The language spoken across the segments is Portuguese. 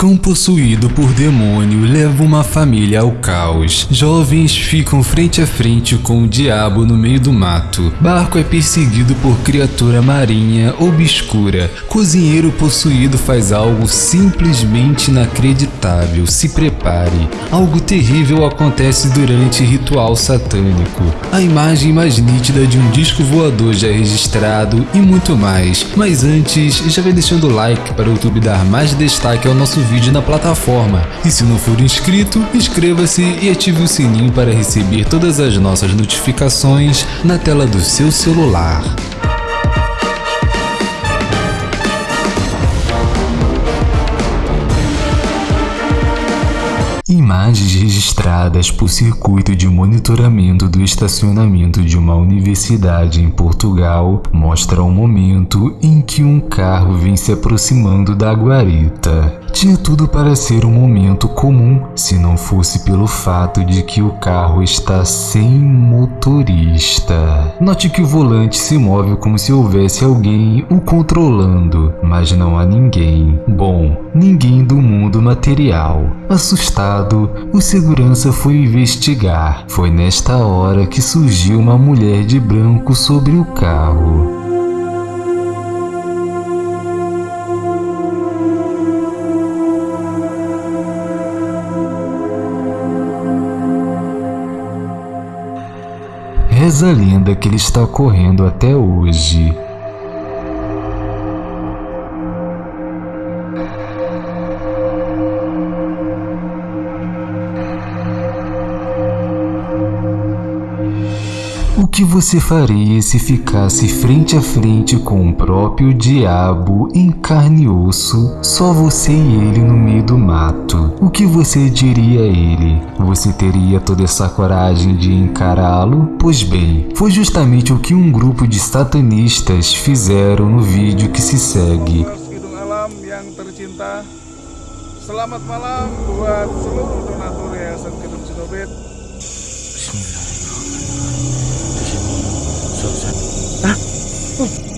Cão possuído por demônio leva uma família ao caos. Jovens ficam frente a frente com o diabo no meio do mato. Barco é perseguido por criatura marinha obscura. Cozinheiro possuído faz algo simplesmente inacreditável. Se prepare. Algo terrível acontece durante ritual satânico. A imagem mais nítida de um disco voador já registrado e muito mais. Mas antes, já vai deixando o like para o YouTube dar mais destaque ao nosso vídeo na plataforma. E se não for inscrito, inscreva-se e ative o sininho para receber todas as nossas notificações na tela do seu celular. Imagens registradas por circuito de monitoramento do estacionamento de uma universidade em Portugal mostram o momento em que um carro vem se aproximando da guarita. Tinha tudo para ser um momento comum se não fosse pelo fato de que o carro está sem motorista. Note que o volante se move como se houvesse alguém o controlando, mas não há ninguém. Bom, ninguém do mundo material. Assustado, o segurança foi investigar. Foi nesta hora que surgiu uma mulher de branco sobre o carro. Reza a lenda que ele está correndo até hoje. O que você faria se ficasse frente a frente com o próprio diabo em carne e osso, só você e ele no meio do mato? O que você diria a ele? Você teria toda essa coragem de encará-lo? Pois bem, foi justamente o que um grupo de satanistas fizeram no vídeo que se segue. Selamat malam buat seluruh donatur Yayasan Gedung Sinobit. Susan. Hah? Oh.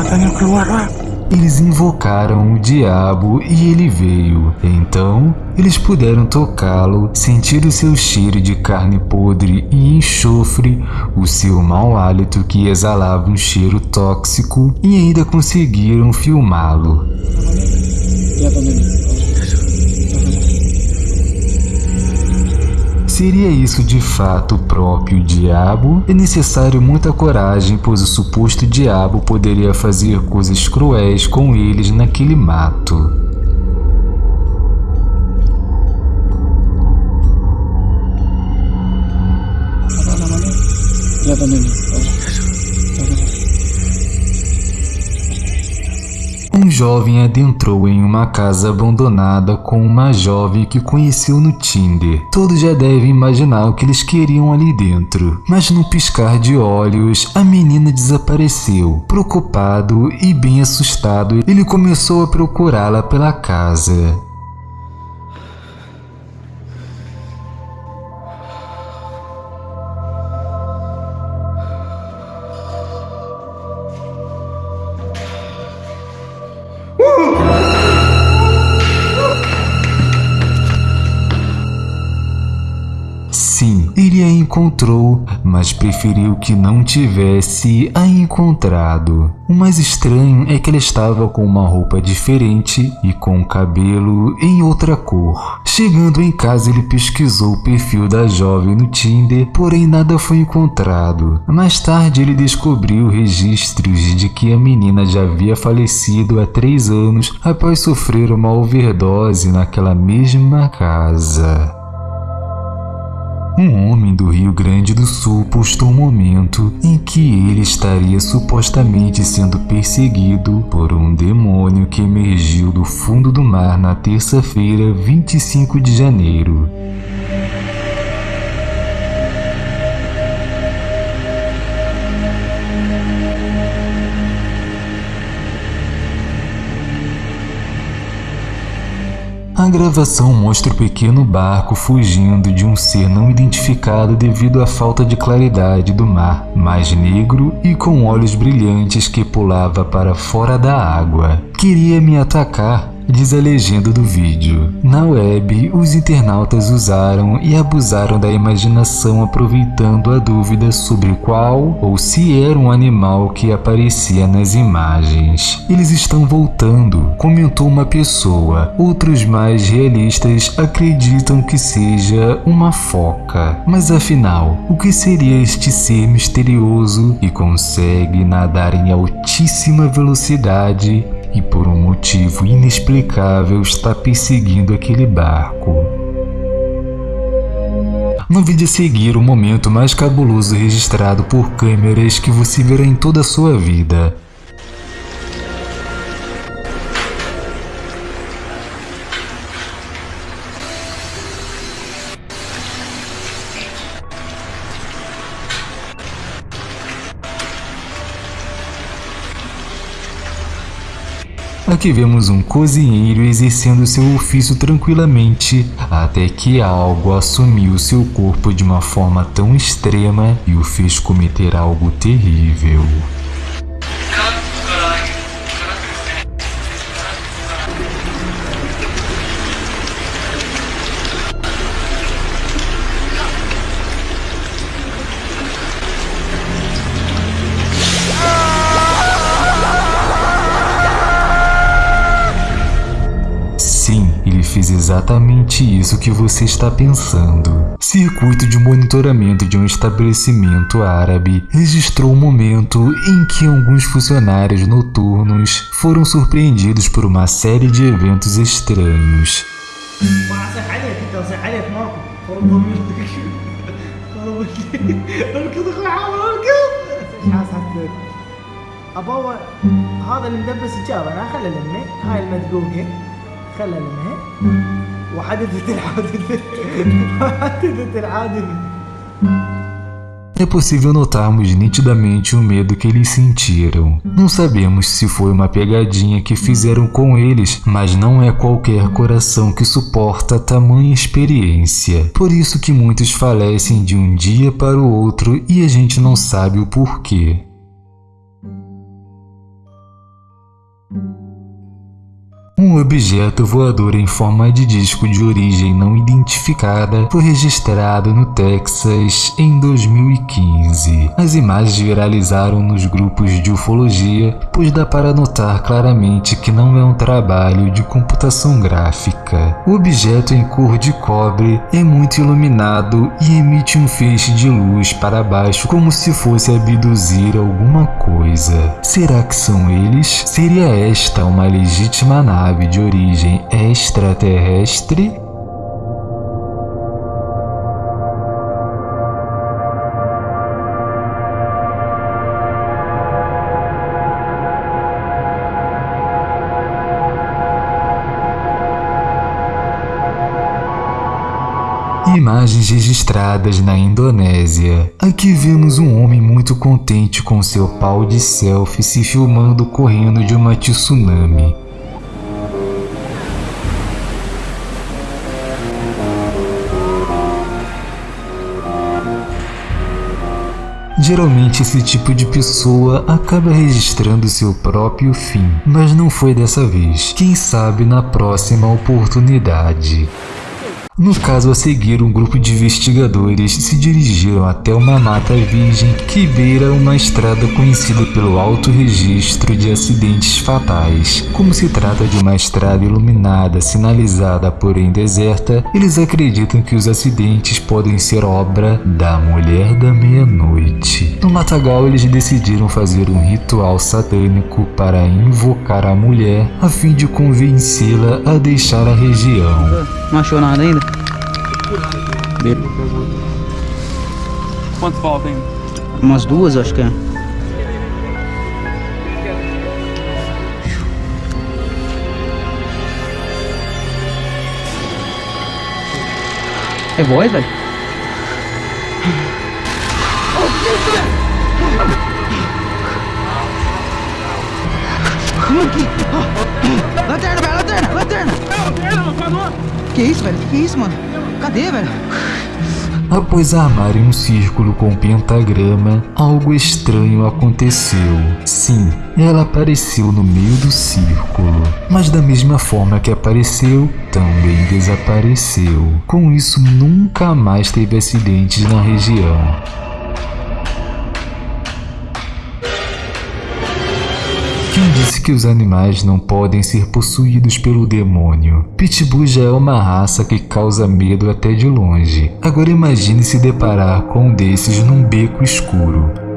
Matanya keluar, Pak. Eles invocaram o diabo e ele veio. Então, eles puderam tocá-lo, sentir o seu cheiro de carne podre e enxofre, o seu mau hálito que exalava um cheiro tóxico e ainda conseguiram filmá-lo. Seria isso de fato o próprio diabo? É necessário muita coragem, pois o suposto diabo poderia fazer coisas cruéis com eles naquele mato. Um jovem adentrou em uma casa abandonada com uma jovem que conheceu no Tinder. Todos já devem imaginar o que eles queriam ali dentro. Mas num piscar de olhos, a menina desapareceu. Preocupado e bem assustado, ele começou a procurá-la pela casa. Encontrou, mas preferiu que não tivesse a encontrado. O mais estranho é que ela estava com uma roupa diferente e com o cabelo em outra cor. Chegando em casa, ele pesquisou o perfil da jovem no Tinder, porém nada foi encontrado. Mais tarde, ele descobriu registros de que a menina já havia falecido há três anos após sofrer uma overdose naquela mesma casa. Um homem do Rio Grande do Sul postou um momento em que ele estaria supostamente sendo perseguido por um demônio que emergiu do fundo do mar na terça-feira, 25 de janeiro. Gravação mostra o pequeno barco fugindo de um ser não identificado devido à falta de claridade do mar, mais negro e com olhos brilhantes que pulava para fora da água. Queria me atacar, diz a legenda do vídeo. Na web, os internautas usaram e abusaram da imaginação aproveitando a dúvida sobre qual ou se era um animal que aparecia nas imagens. Eles estão voltando, comentou uma pessoa. Outros mais realistas acreditam que seja uma foca. Mas afinal, o que seria este ser misterioso e consegue nadar em altíssima velocidade e por um motivo inexplicável está perseguindo aquele barco. No vídeo a seguir, o momento mais cabuloso registrado por câmeras que você verá em toda a sua vida. Aqui vemos um cozinheiro exercendo seu ofício tranquilamente, até que algo assumiu seu corpo de uma forma tão extrema e o fez cometer algo terrível. que você está pensando. Circuito de monitoramento de um estabelecimento árabe registrou o um momento em que alguns funcionários noturnos foram surpreendidos por uma série de eventos estranhos. خلى الماء وحدثت الحادثة وحدثت الحادثة É possível notarmos nitidamente o medo que eles sentiram. Não sabemos se foi uma pegadinha que fizeram com eles, mas não é qualquer coração que suporta tamanha experiência. Por isso que muitos falecem de um dia para o outro e a gente não sabe o porquê. Um objeto voador em forma de disco de origem não identificada foi registrado no Texas em 2015. As imagens viralizaram nos grupos de ufologia, pois dá para notar claramente que não é um trabalho de computação gráfica. O objeto em cor de cobre é muito iluminado e emite um feixe de luz para baixo como se fosse abduzir alguma coisa. Será que são eles? Seria esta uma legítima nave nave de origem extraterrestre Imagens registradas na Indonésia. Aqui vemos um homem muito contente com seu pau de selfie se filmando correndo de uma tsunami. Geralmente esse tipo de pessoa acaba registrando seu próprio fim, mas não foi dessa vez. Quem sabe na próxima oportunidade. No caso a seguir, um grupo de investigadores se dirigiram até uma mata virgem que beira uma estrada conhecida pelo alto registro de acidentes fatais. Como se trata de uma estrada iluminada, sinalizada, porém deserta, eles acreditam que os acidentes podem ser obra da Mulher da Meia-Noite. No matagal, eles decidiram fazer um ritual satânico para invocar a mulher a fim de convencê-la a deixar a região. Não achou nada ainda? Quantos faltam ainda? Umas duas, acho que é. É voz, velho? Lanterna, velho, lanterna, lanterna! Lanterna, mano! Que isso, velho? Que isso, mano? Cadê, velho? Após armarem um círculo com pentagrama, algo estranho aconteceu. Sim, ela apareceu no meio do círculo, mas da mesma forma que apareceu, também desapareceu. Com isso, nunca mais teve acidentes na região. Quem disse que os animais não podem ser possuídos pelo demônio? Pitbull já é uma raça que causa medo até de longe. Agora imagine se deparar com um desses num beco escuro.